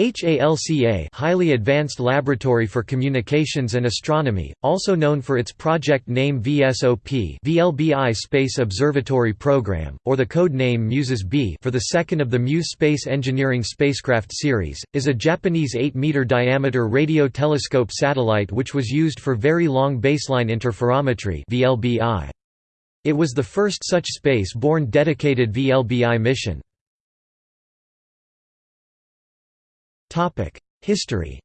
HALCA Highly Advanced Laboratory for Communications and Astronomy, also known for its project name VSOP VLBI Space Observatory Program, or the code name MUSES B for the second of the MUSE Space Engineering spacecraft series, is a Japanese 8-meter diameter radio telescope satellite which was used for Very Long Baseline Interferometry VLBI. It was the first such space-borne dedicated VLBI mission. History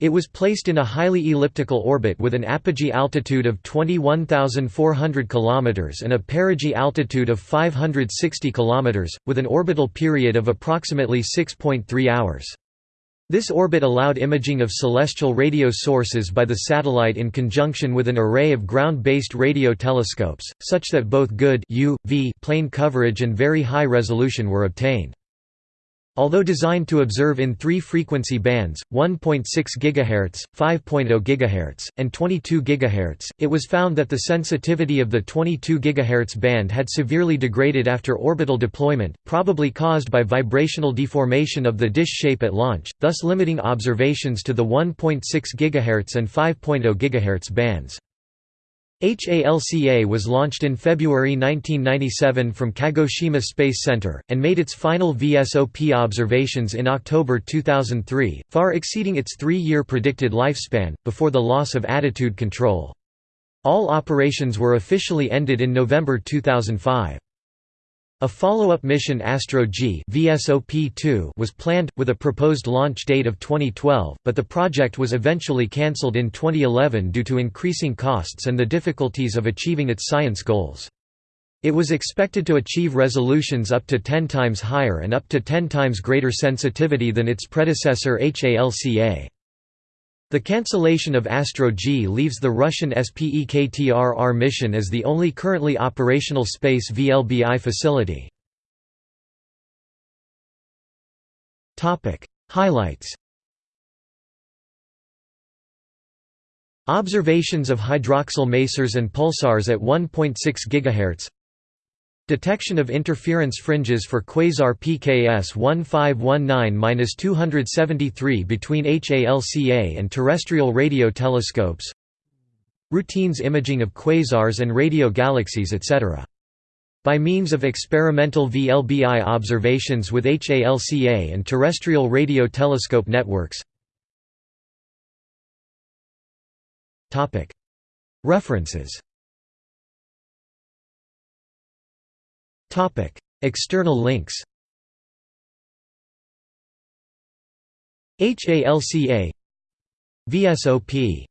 It was placed in a highly elliptical orbit with an apogee altitude of 21,400 km and a perigee altitude of 560 km, with an orbital period of approximately 6.3 hours. This orbit allowed imaging of celestial radio sources by the satellite in conjunction with an array of ground-based radio telescopes, such that both good UV plane coverage and very high resolution were obtained. Although designed to observe in three frequency bands, 1.6 GHz, 5.0 GHz, and 22 GHz, it was found that the sensitivity of the 22 GHz band had severely degraded after orbital deployment, probably caused by vibrational deformation of the dish shape at launch, thus limiting observations to the 1.6 GHz and 5.0 GHz bands. HALCA was launched in February 1997 from Kagoshima Space Center, and made its final VSOP observations in October 2003, far exceeding its three-year predicted lifespan, before the loss of attitude control. All operations were officially ended in November 2005. A follow-up mission Astro-G was planned, with a proposed launch date of 2012, but the project was eventually cancelled in 2011 due to increasing costs and the difficulties of achieving its science goals. It was expected to achieve resolutions up to 10 times higher and up to 10 times greater sensitivity than its predecessor HALCA. The cancellation of Astro-G leaves the Russian SPEKTR-R mission as the only currently operational space VLBI facility. Highlights Observations of hydroxyl masers and pulsars at 1.6 GHz Detection of interference fringes for quasar PKS 1519-273 between HALCA and terrestrial radio telescopes. Routines imaging of quasars and radio galaxies etc. By means of experimental VLBI observations with HALCA and terrestrial radio telescope networks. References External links HALCA VSOP